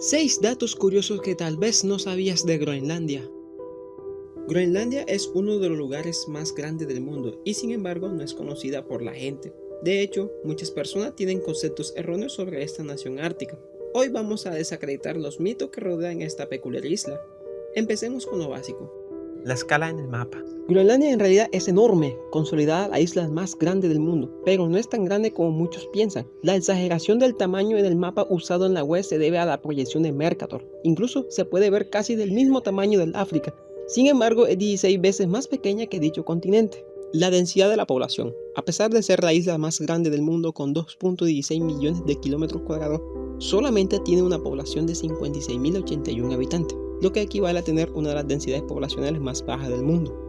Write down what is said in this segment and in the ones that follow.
6 datos curiosos que tal vez no sabías de Groenlandia. Groenlandia es uno de los lugares más grandes del mundo y sin embargo no es conocida por la gente. De hecho, muchas personas tienen conceptos erróneos sobre esta nación ártica. Hoy vamos a desacreditar los mitos que rodean esta peculiar isla. Empecemos con lo básico. La escala en el mapa. Groenlandia en realidad es enorme, consolidada la isla más grande del mundo, pero no es tan grande como muchos piensan. La exageración del tamaño en el mapa usado en la web se debe a la proyección de Mercator. Incluso se puede ver casi del mismo tamaño del África. Sin embargo, es 16 veces más pequeña que dicho continente. La densidad de la población. A pesar de ser la isla más grande del mundo con 2.16 millones de kilómetros cuadrados, solamente tiene una población de 56.081 habitantes, lo que equivale a tener una de las densidades poblacionales más bajas del mundo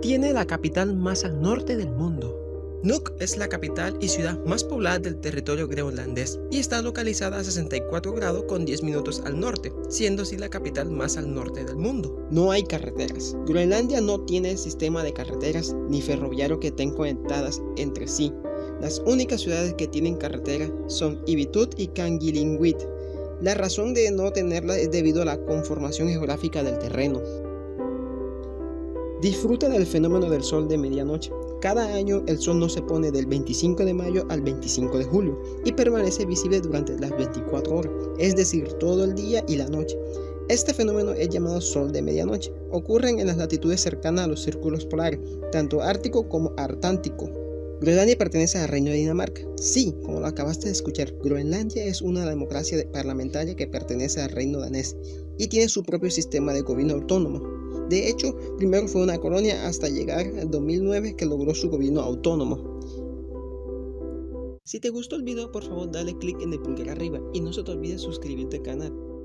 tiene la capital más al norte del mundo. Nuuk es la capital y ciudad más poblada del territorio groenlandés y está localizada a 64 grados con 10 minutos al norte, siendo así la capital más al norte del mundo. No hay carreteras. Groenlandia no tiene sistema de carreteras ni ferroviario que estén conectadas entre sí. Las únicas ciudades que tienen carretera son Ibitut y Kangilingwit. La razón de no tenerla es debido a la conformación geográfica del terreno. Disfruta del fenómeno del sol de medianoche. Cada año el sol no se pone del 25 de mayo al 25 de julio y permanece visible durante las 24 horas, es decir, todo el día y la noche. Este fenómeno es llamado sol de medianoche. Ocurren en las latitudes cercanas a los círculos polares, tanto ártico como artántico. Groenlandia pertenece al Reino de Dinamarca. Sí, como lo acabaste de escuchar, Groenlandia es una democracia parlamentaria que pertenece al Reino danés y tiene su propio sistema de gobierno autónomo. De hecho, primero fue una colonia hasta llegar al 2009 que logró su gobierno autónomo. Si te gustó el video por favor dale click en el pulgar arriba y no se te olvide suscribirte al canal.